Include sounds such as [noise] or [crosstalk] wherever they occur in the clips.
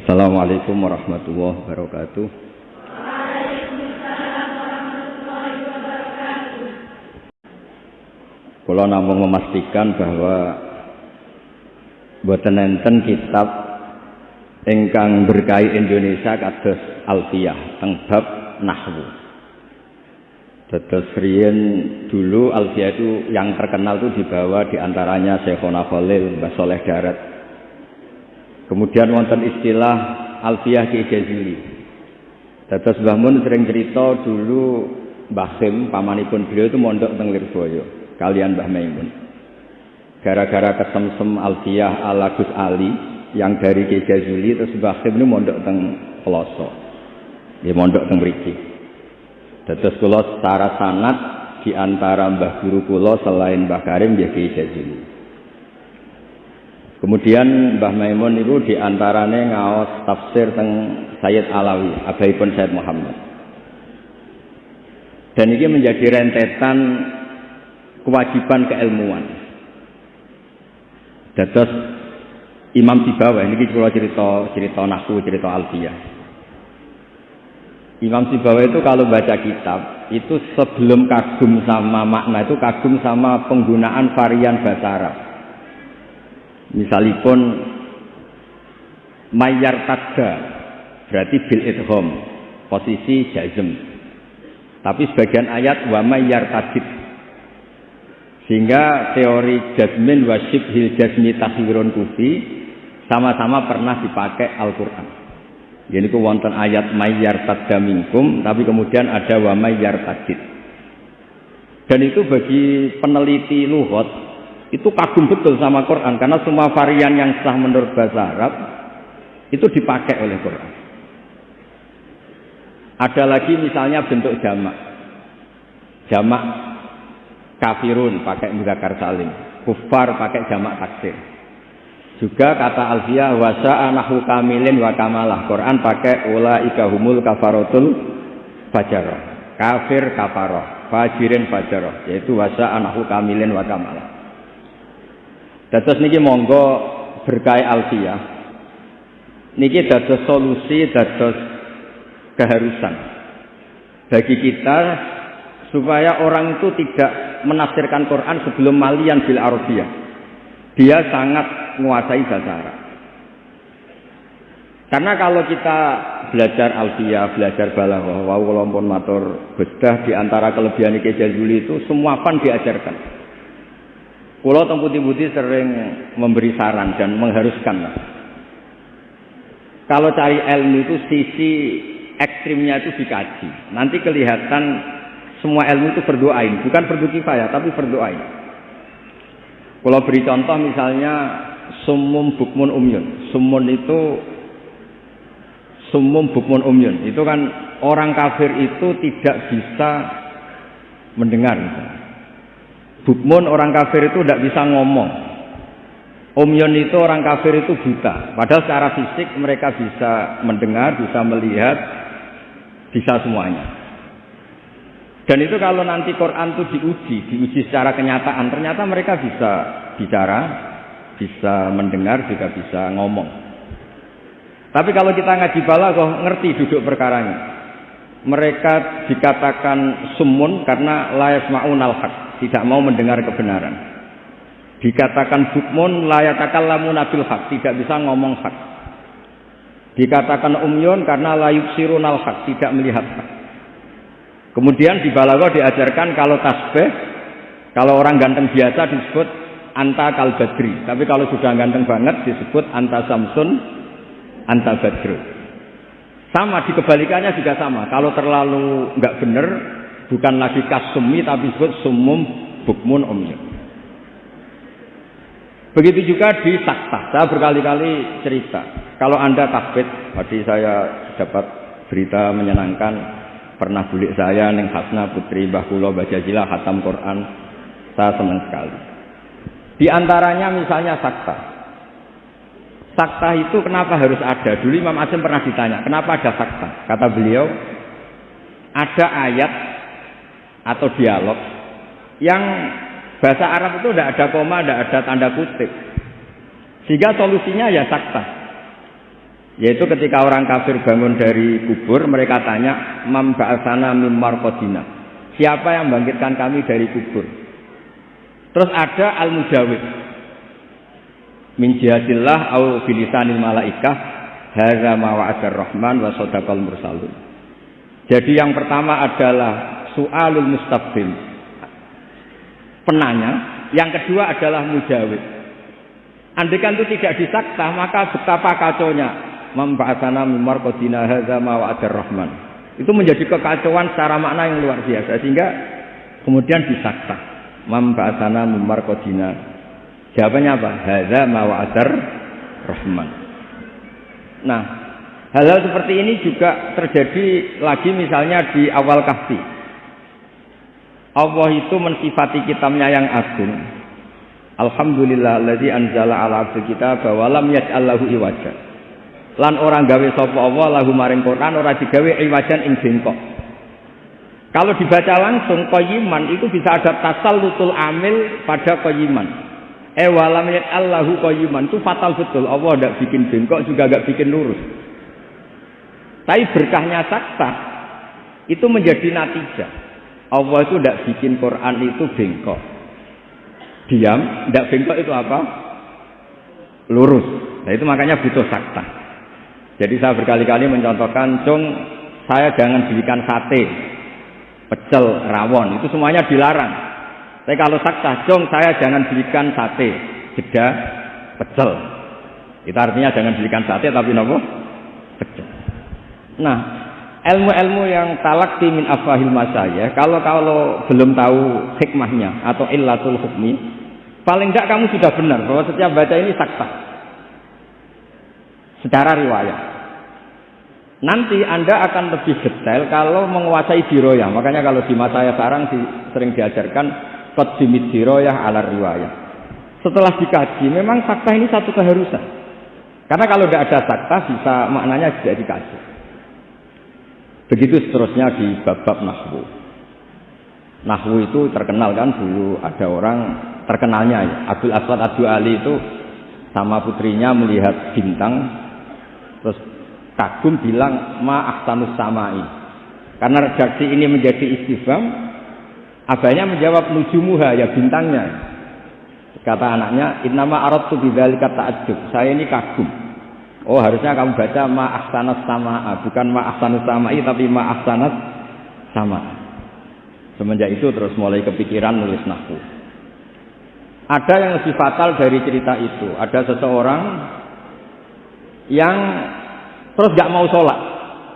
Assalamualaikum warahmatullahi wabarakatuh. Kalau namun memastikan bahwa buatan enten kitab ingkang berkai Indonesia kados Alfiyah teng bab nahwu. Dados riyen dulu Alfiyah itu yang terkenal itu dibawa di antaranya Syekhona Khalil, Mbah Soleh Darat. Kemudian wonten istilah Alfiyah Ki Jazili. Dados Mbah Mun sering cerita dulu Mbah Sim, pamanipun beliau itu mondok teng Lirboyo kalian Mbah Maimun. Gara-gara kesemsem Alfiyah ala Gus Ali yang dari Ki Jazuli terus Mbah ini mondok teng Peloso. Dia mondok teng mriki. Dados kula secara sanat di antara Mbah Guru kula selain Mbah Karim ya Ki Jazuli. Kemudian Mbah Maimun itu di antaranya ngaos tafsir teng Sayyid Alawi, abaipun Sayyid Muhammad. Dan ini menjadi rentetan kewajiban keilmuan. Dados Imam Sibawa ini kalau cerita cerita nahu cerita alfiyah. Imam Sibawa itu kalau baca kitab itu sebelum kagum sama makna itu kagum sama penggunaan varian bahasa Arab. Misalipun mayar tadda berarti bil idhom posisi jazm. Tapi sebagian ayat wa mayar tadid sehingga teori jasmin wasib hil jasmi takhirun kufi sama-sama pernah dipakai Al-Quran. Jadi ku ayat mayyar tadda minkum, tapi kemudian ada wa tadid. Dan itu bagi peneliti luhut itu kagum betul sama Quran karena semua varian yang sah menurut bahasa Arab itu dipakai oleh Quran. Ada lagi misalnya bentuk jamak. Jamak kafirun pakai mudakar salim, kufar pakai jamak taksir. Juga kata Alfia wasa anahu kamilin wa kamalah. Quran pakai ula ikahumul kafarotul fajaroh. Kafir kafaroh, fajirin fajaroh. Yaitu wasa anahu kamilin wa kamalah. Dados niki monggo berkai Alfia. Niki dados solusi, dados keharusan bagi kita supaya orang itu tidak menafsirkan Quran sebelum malian bil Arabiyah. Dia sangat menguasai bahasa Arab. Karena kalau kita belajar alfiyah, belajar balaghah, wau kula matur bedah di antara kelebihan Ki Jazuli itu semua fan diajarkan. Kulo teng putih-putih sering memberi saran dan mengharuskan. Kalau cari ilmu itu sisi ekstrimnya itu dikaji. Nanti kelihatan semua ilmu itu berdoain, bukan fardu kifayah tapi berdoain. Kalau beri contoh misalnya sumum bukmun umyun. Sumun itu sumum bukmun umyun. Itu kan orang kafir itu tidak bisa mendengar. Bukmun orang kafir itu tidak bisa ngomong. Umyun itu orang kafir itu buta. Padahal secara fisik mereka bisa mendengar, bisa melihat, bisa semuanya. Dan itu kalau nanti Quran itu diuji, diuji secara kenyataan, ternyata mereka bisa bicara, bisa mendengar, juga bisa ngomong. Tapi kalau kita ngaji kok ngerti duduk perkaranya. Mereka dikatakan sumun karena layas ma'unal haq, tidak mau mendengar kebenaran. Dikatakan bukmun layatakan lamun nabil hak, tidak bisa ngomong hak. Dikatakan umyun karena layuk sirunal hak, tidak melihat hak. Kemudian di balago diajarkan kalau tasbih, kalau orang ganteng biasa disebut anta kalbadri. Tapi kalau sudah ganteng banget disebut anta samsun, anta badru. Sama di kebalikannya juga sama. Kalau terlalu nggak benar, bukan lagi kasumi tapi disebut sumum bukmun umyun. Begitu juga di sakta. Saya berkali-kali cerita. Kalau Anda takbit, tadi saya dapat berita menyenangkan pernah bulik saya neng Hasna putri Mbah Kula baca jila hatam Quran saya senang sekali di antaranya misalnya sakta sakta itu kenapa harus ada dulu Imam Asim pernah ditanya kenapa ada sakta kata beliau ada ayat atau dialog yang bahasa Arab itu tidak ada koma, tidak ada tanda kutip. Sehingga solusinya ya sakta. Yaitu ketika orang kafir bangun dari kubur, mereka tanya, Mam ba'asana kodina. Siapa yang bangkitkan kami dari kubur? Terus ada al-mujawid. Min jihadillah au bilisanil malaikah wa'adar rahman wa sadaqal mursalun. Jadi yang pertama adalah su'alul mustaqbil. Penanya, yang kedua adalah mujawid. Andikan itu tidak disakta, maka betapa kacaunya membahasana mimar kodina hadza ma wa'adar rahman. Itu menjadi kekacauan secara makna yang luar biasa sehingga kemudian disakta. Membahasana mimar kodina. Jawabannya apa? Hadza ma wa'adar rahman. Nah, hal-hal seperti ini juga terjadi lagi misalnya di awal kahfi. Allah itu mensifati kitabnya yang agung. Alhamdulillah alladzi anzala ala abdi kitab wa lam yaj'al lahu iwaja lan orang gawe sapa Allah lahu maring Quran ora digawe iwajan ing bengkok. Kalau dibaca langsung qayiman itu bisa ada tasallutul amil pada qayiman. Eh walam Allahu qayiman itu fatal betul. Allah tidak bikin bengkok juga tidak bikin lurus. Tapi berkahnya sakta itu menjadi natijah. Allah itu tidak bikin Quran itu bengkok. Diam, tidak bengkok itu apa? Lurus. Nah itu makanya butuh sakta. Jadi saya berkali-kali mencontohkan, cung saya jangan belikan sate, pecel, rawon, itu semuanya dilarang. Tapi kalau sakta, cung saya jangan belikan sate, jeda, pecel. Itu artinya jangan belikan sate tapi nopo pecel. Nah, ilmu-ilmu yang talak min afahil masaya, kalau kalau belum tahu hikmahnya atau illatul hukmi, paling tidak kamu sudah benar bahwa setiap baca ini sakta secara riwayat. Nanti Anda akan lebih detail kalau menguasai diroyah. Makanya kalau di masa saya sekarang di, sering diajarkan Qadimid diroyah ala riwayah. Setelah dikaji, memang fakta ini satu keharusan. Karena kalau tidak ada fakta, bisa maknanya tidak dikaji. Begitu seterusnya di bab-bab Nahwu. Nahwu itu terkenal kan dulu ada orang terkenalnya ya. Abdul Aswad Abdul Ali itu sama putrinya melihat bintang terus kagum bilang ma ahsanus samai. Karena redaksi ini menjadi istifham, abahnya menjawab nujumuha ya bintangnya. Kata anaknya, "Innama aradtu bidzalika ta'ajjub." Saya ini kagum. Oh, harusnya kamu baca ma ahsanus samaa, bukan ma ahsanus samai tapi ma sama. Semenjak itu terus mulai kepikiran nulis nahwu. Ada yang lebih fatal dari cerita itu. Ada seseorang yang terus gak mau sholat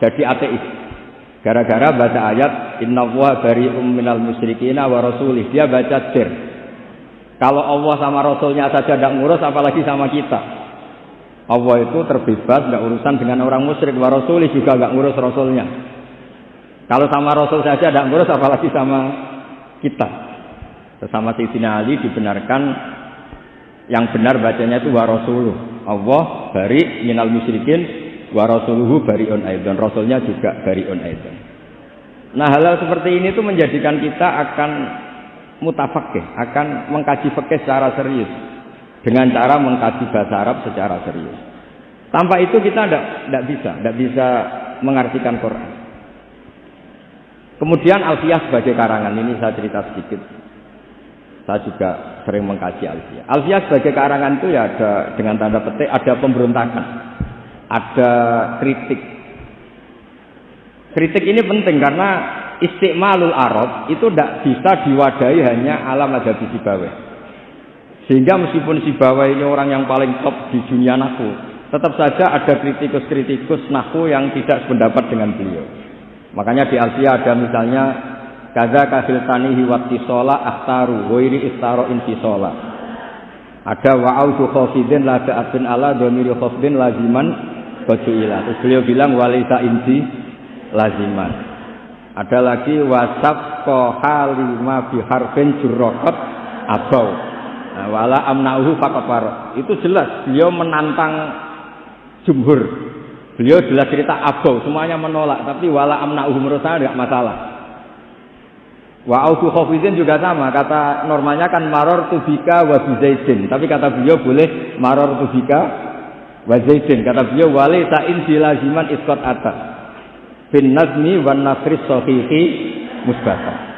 jadi ateis gara-gara baca ayat inna wa bari'um minal musyrikina wa rasulih dia baca dir kalau Allah sama Rasulnya saja tidak ngurus apalagi sama kita Allah itu terbebas nggak urusan dengan orang musyrik. Wa rasulih juga nggak ngurus Rasulnya. Kalau sama Rasul saja tidak ngurus apalagi sama kita. Bersama Sayyidina Ali dibenarkan yang benar bacanya itu wa rasuluh. Allah bari minal musyrikin wa rasuluhu bariun aidan rasulnya juga bariun aidan nah hal-hal seperti ini tuh menjadikan kita akan mutafakih akan mengkaji fikih secara serius dengan cara mengkaji bahasa Arab secara serius. Tanpa itu kita tidak bisa tidak bisa mengartikan Quran. Kemudian Alfiyah sebagai karangan ini saya cerita sedikit. Saya juga sering mengkaji Alfiyah. Alfiyah sebagai karangan itu ya ada dengan tanda petik ada pemberontakan. Ada kritik. Kritik ini penting karena istiqmalul arab itu tidak bisa diwadahi hanya alam ada di Sibawa. Sehingga meskipun Sibawa ini orang yang paling top di dunia naku, tetap saja ada kritikus-kritikus naku yang tidak sependapat dengan beliau. Makanya di Asia ada misalnya kaza kafil tanihi sholat ahtaru wairi istaro intisola. Ada wa'audu khofidin la ta'abin ala domiri khofidin laziman Bajuila. Terus beliau bilang walisa inti laziman. Ada lagi wasab kohalima biharfin jurrokot abau. Nah, wala amnauhu fakafar. Itu jelas beliau menantang jumhur. Beliau jelas cerita abau, semuanya menolak. Tapi wala amnauhu menurut saya tidak masalah. Wa autu khafizin juga sama, kata normanya kan maror tubika wa bizaidin. Tapi kata beliau boleh maror tubika wa zaidin kata beliau wali ta'in bilaziman iskot atas bin nazmi wan nasri sahihi musbata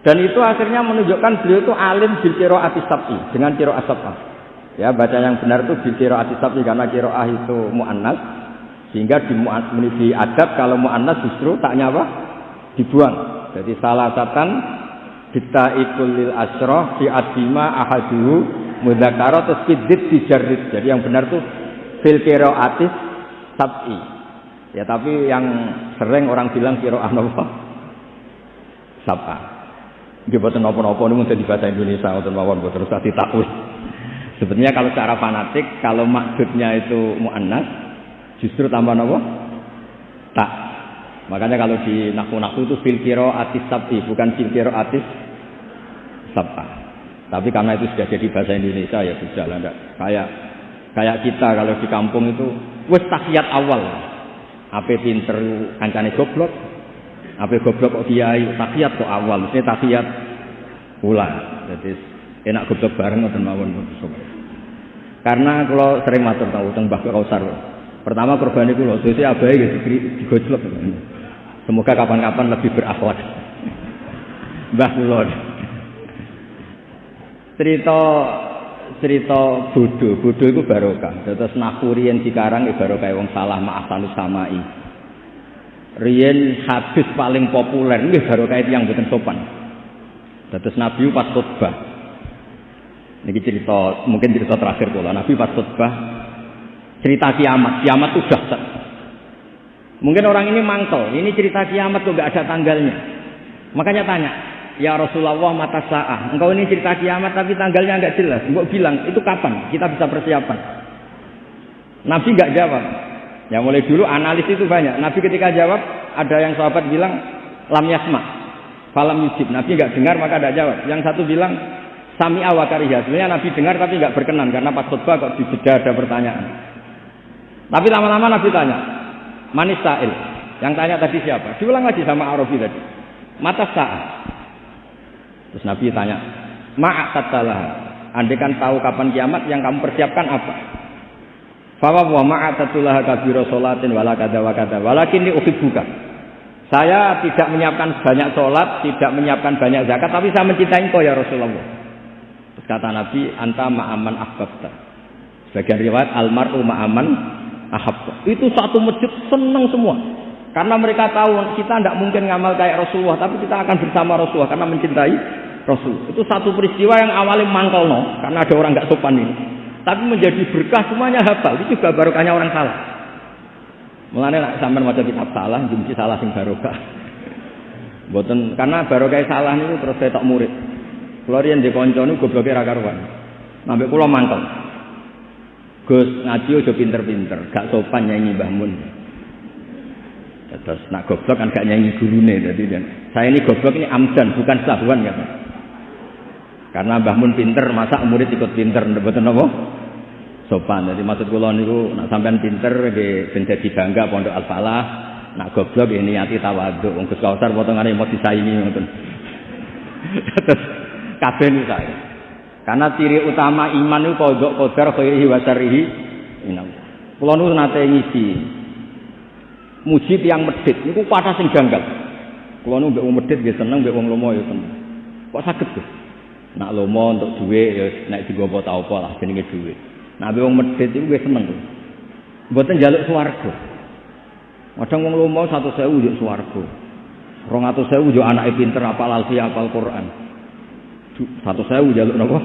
dan itu akhirnya menunjukkan beliau itu alim bil qiraati sab'i dengan qiraat sab'ah ya baca yang benar itu bil qiraati sab'i karena qiraah itu muannas sehingga di, di adab kalau muannas justru taknya apa? Dibuang. Jadi salah satan kita ikulil asroh fi adima ahaduhu mudakaro terus dijarit jadi yang benar tuh fil atis sab'i. Ya tapi yang sering orang bilang kiroah apa? Sab'a buatan apa-apa ini di bahasa Indonesia atau mawon buat terus tadi takwil sebenarnya kalau secara fanatik kalau maksudnya itu muannas justru tambah apa tak Makanya kalau di naku-naku itu fil atis sab'i, bukan fil atis sab'a. Tapi karena itu sudah jadi bahasa Indonesia ya sudah lah. Kayak kayak kita kalau di kampung itu wes tahiyat awal. Apa pinter kancane goblok. Apa goblok kok kiai tahiyat kok awal. Mesti tahiyat ulang. Jadi enak goblok bareng ngoten mawon. Karena kalau sering matur tahu teng Mbah Kausar. Pertama korban itu loh, jadi abai gitu, digojlok. Semoga kapan-kapan lebih berakhlak. Mbah kula. Cerita cerita bodoh, bodoh itu barokah. Terus naku riyen dikarang ya barokah wong salah tanus samai. Riyen hadis paling populer nggih barokah yang boten sopan. Terus Nabi pas khutbah. Niki cerita, mungkin cerita terakhir kula. Nabi pas khutbah cerita kiamat. Kiamat itu dahsyat. Mungkin orang ini mangkel, ini cerita kiamat kok gak ada tanggalnya. Makanya tanya, ya Rasulullah mata sa'ah. Engkau ini cerita kiamat tapi tanggalnya nggak jelas. Engkau bilang, itu kapan? Kita bisa persiapan. Nabi nggak jawab. Ya mulai dulu analis itu banyak. Nabi ketika jawab, ada yang sahabat bilang, lam yasma. Falam yujib. Nabi nggak dengar maka tidak jawab. Yang satu bilang, sami awakariha. Sebenarnya Nabi dengar tapi nggak berkenan. Karena pas khutbah kok di ada pertanyaan. Tapi lama-lama Nabi tanya, Manis sa'il. Yang tanya tadi siapa? Diulang lagi sama Arabi tadi. Mata sa'ah. Terus Nabi tanya, Ma'ak tatalah. Andai kan tahu kapan kiamat yang kamu persiapkan apa? Fawa wa ma'atatulah kabiro sholatin wala kada wa kada. Walakin ini buka. Saya tidak menyiapkan banyak sholat, tidak menyiapkan banyak zakat, tapi saya mencintai kau ya Rasulullah. Terus kata Nabi, anta ma'aman ahbabta. Sebagian riwayat, almaru ma'aman ahab. Itu satu masjid senang semua. Karena mereka tahu kita tidak mungkin ngamal kayak Rasulullah, tapi kita akan bersama Rasulullah karena mencintai Rasul. Itu satu peristiwa yang awalnya mangkal no, karena ada orang nggak sopan ini. Tapi menjadi berkah semuanya hafal. Itu juga barokahnya orang salah. Mulanya nak sampai macam kitab salah, jumci salah sing barokah. [laughs] Boten karena barokah salah ini terus saya tak murid. Yang di konco ini gobloknya rakaruan. Sampai pulau mangkal. Gus ngaji aja pinter-pinter, gak sopan nyanyi Mbah Mun. Terus nak goblok kan gak nyanyi gurune jadi dan saya ini goblok ini amdan bukan sahwan kata. Karena Mbah Mun pinter, masa murid ikut pinter mboten apa? Sopan. Jadi maksud kula niku nak sampean pinter nggih ben dadi bangga Pondok Al Falah, nak goblok ini niati tawadhu. Wong Gus Kausar potongane mau disaingi ngoten. [laughs] Terus kabeh niku saya. Karena ciri utama iman itu kodok kodar khairihi wa syarrihi. Kula nu nate ngisi. Muji yang medit niku pada sing janggal. Kula nu mbek medit nggih seneng, mbek wong lomo ya. Kok saged tuh? Nak lomo untuk duit ya nek digowo ta apa lah jenenge duit. Mbek wong medit iku nggih seneng. Mboten njaluk swarga. Kadang wong lomo 100.000 yo swarga. 200.000 yo anake pinter apal alfi apal Quran. Satu sewu jaluk nopo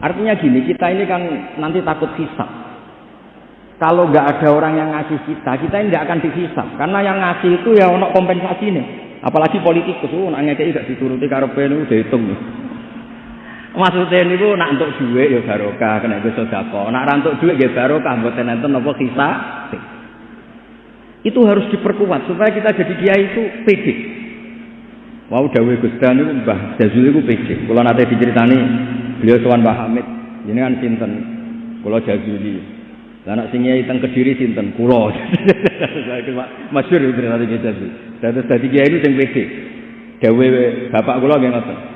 Artinya gini, kita ini kan nanti takut hisap. Kalau nggak ada orang yang ngasih kita, kita ini nggak akan dihisap. Karena yang ngasih itu ya ono kompensasi nih. Apalagi politikus, oh, nak ngekei gak dituruti karepe niku dihitung. Maksudnya bu, nak untuk duit ya barokah, kena gue sodako. Nak rantuk duit ya barokah, buat nonton nopo kisah. Itu harus diperkuat supaya kita jadi kiai itu pede. Mau dawe Gusti niku Mbah Jazuli ku pede. Kula nate diceritani beliau sowan Mbah Hamid. Ini kan sinten? Kula Jazuli. Lah anak sing nyai teng Kediri sinten? Kula. [laughs] Masyhur cerita iki Jazuli. Dados dadi kiai itu sing pede. Dawe bapak kula nggih ngoten.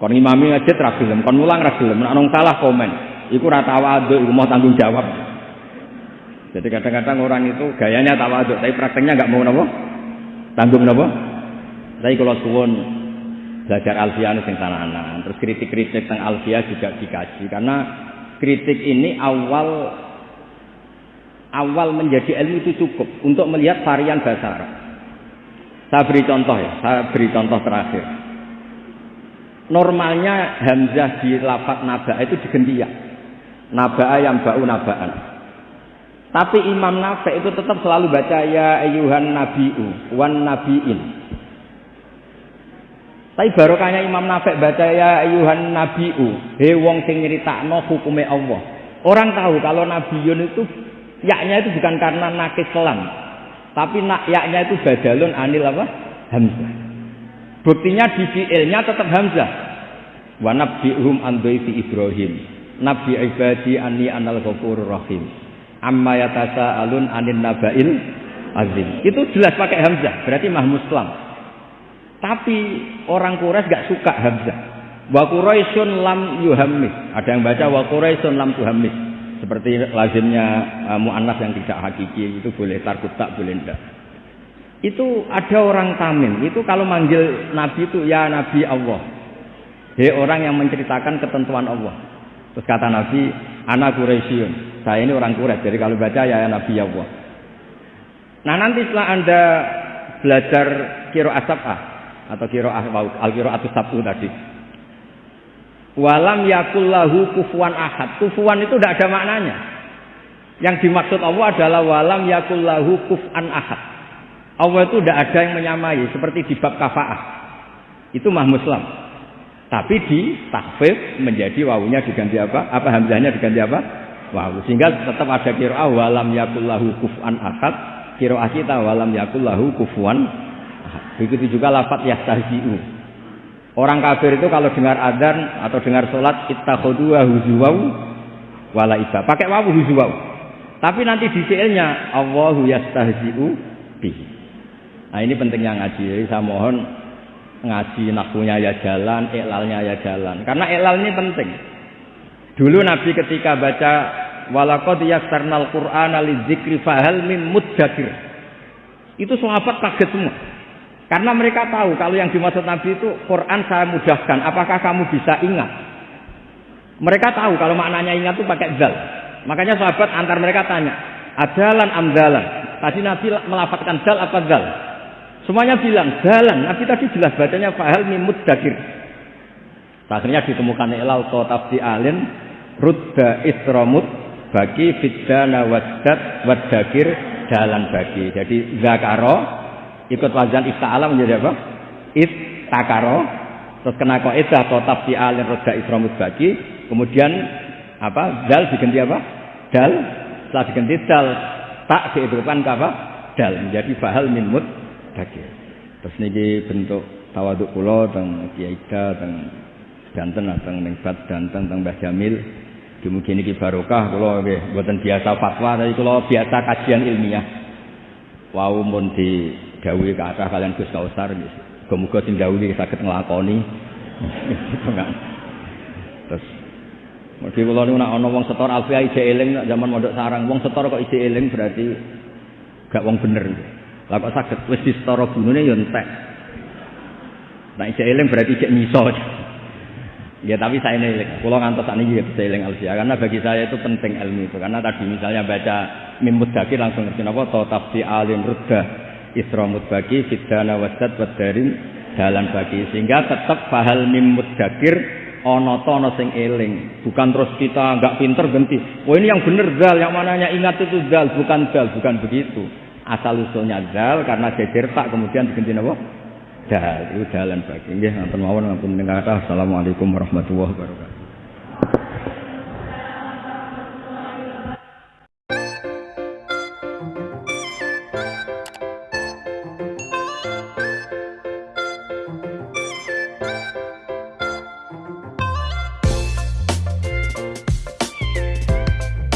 Kon imami ngajit ra gelem, kon mulang ra gelem, nek salah komen. Iku ra tawadhu, iku mau tanggung jawab. Jadi kadang-kadang orang itu gayanya tawaduk, tapi prakteknya nggak mau nopo, tanggung nopo. Tapi kalau suwon belajar alfiah sing sana terus kritik-kritik tentang alfiah juga dikaji karena kritik ini awal awal menjadi ilmu itu cukup untuk melihat varian bahasa Arab. Saya beri contoh ya, saya beri contoh terakhir. Normalnya hamzah di lafaz naba itu diganti ya. Naba'a yang bau nabaan. Tapi Imam Nafi itu tetap selalu baca ya ayuhan nabiu wan nabiin. Tapi barokahnya Imam Nafi baca ya ayuhan nabiu, he wong sing nyeritakno hukume Allah. Orang tahu kalau nabiyun itu yaknya itu bukan karena nakis kelam, tapi nak yaknya itu badalun anil apa? Hamzah. Buktinya di fiilnya tetap Hamzah. Wa nabbi'hum an Ibrahim. Nabi ibadi anni anal ghafurur rahim. Amma alun anin nabail azim. Itu jelas pakai Hamzah, berarti mah muslam. Tapi orang Quraisy gak suka Hamzah. Wa Quraisyun lam yuhammis. Ada yang baca wa Quraisyun lam tuhammis. Seperti lazimnya uh, mu'annas yang tidak hakiki itu boleh tarkut tak boleh enggak. Itu ada orang Tamim, itu kalau manggil Nabi itu ya Nabi Allah. Hei orang yang menceritakan ketentuan Allah. Terus kata Nabi, anak Quraisyun. Saya ini orang Quraisy, jadi kalau baca ya, ya Nabi Allah. Nah nanti setelah anda belajar kiro asabah atau kiro al kiro atau sabu tadi, Walam yakullahu kufuan ahad. Kufuan itu tidak ada maknanya. Yang dimaksud Allah adalah walam yakullahu kufan ahad. Allah itu tidak ada yang menyamai seperti di bab kafaah. Itu mah muslim. Tapi di takfif menjadi wawunya diganti apa? Apa hamzahnya diganti apa? Wawu. Sehingga tetap ada kira walam yakullahu kufan ahad. Kira kita walam yakullahu kufuan. Begitu juga lafat yastahzi'u. Orang kafir itu kalau dengar adzan atau dengar sholat ittakhadhu huzuwau wala iba. Pakai wawu huzuwau. Tapi nanti di fiilnya Allahu yastahzi'u bihi. Nah ini pentingnya ngaji. Jadi saya mohon ngaji nakunya ya jalan, iklalnya ya jalan. Karena iklal ini penting. Dulu Nabi ketika baca walaqad yassarnal qur'ana lidzikri fahal mim mudzakir. Itu sahabat kaget semua. Karena mereka tahu kalau yang dimaksud Nabi itu Quran saya mudahkan. Apakah kamu bisa ingat? Mereka tahu kalau maknanya ingat itu pakai zal. Makanya sahabat antar mereka tanya, adalan amdalan. Tadi Nabi melafatkan zal apa zal? Semuanya bilang jalan. Nabi tadi jelas bacanya fahal mimud dakir. Akhirnya ditemukan ilal tafsi alin rudda isramut bagi fidana waddat wadakir jalan bagi. Jadi zakaro ikut wazan ifta'ala menjadi apa? takaro terus kena kok idah atau tafsi alin roda isramut bagi kemudian apa? Dal diganti apa? Dal. Setelah diganti dal. Tak dihidupkan ke apa? Dal. Menjadi bahal min mut bagi terus niki bentuk tawaduk pulau teng kiai teng danten teng ningbat danten teng Mbah Jamil. Mungkin ini barokah kalau buatan biasa fatwa tapi kalau biasa kajian ilmiah. Wau mun di dawuhi kathah kalian Gus Kausar muga-muga sing dawuhi saged nglakoni. [laughs] Terus Mesti kula niku nek ana wong setor alfiah ije zaman mondok sarang. Wong setor kok ije berarti gak wong bener. Lah kok saged wis disetara gunune ya entek. Nek ije eling berarti ije miso. Ya tapi saya ini, kalau ngantos ini juga bisa eling alfiah karena bagi saya itu penting ilmu itu. Karena tadi misalnya baca mimut dakir langsung ngerti apa atau tafsir alim ruddah isramut bagi fidana wasat wadarin dalan bagi sehingga tetap fahal mimut dakir ono tono sing eling. Bukan terus kita nggak pinter ganti oh ini yang bener dal yang mananya ingat itu dal bukan dal bukan begitu asal usulnya dal karena jejer tak kemudian diganti apa? Dal itu dalan bagi nggih ngapunten mawon ngapunten assalamualaikum warahmatullahi wabarakatuh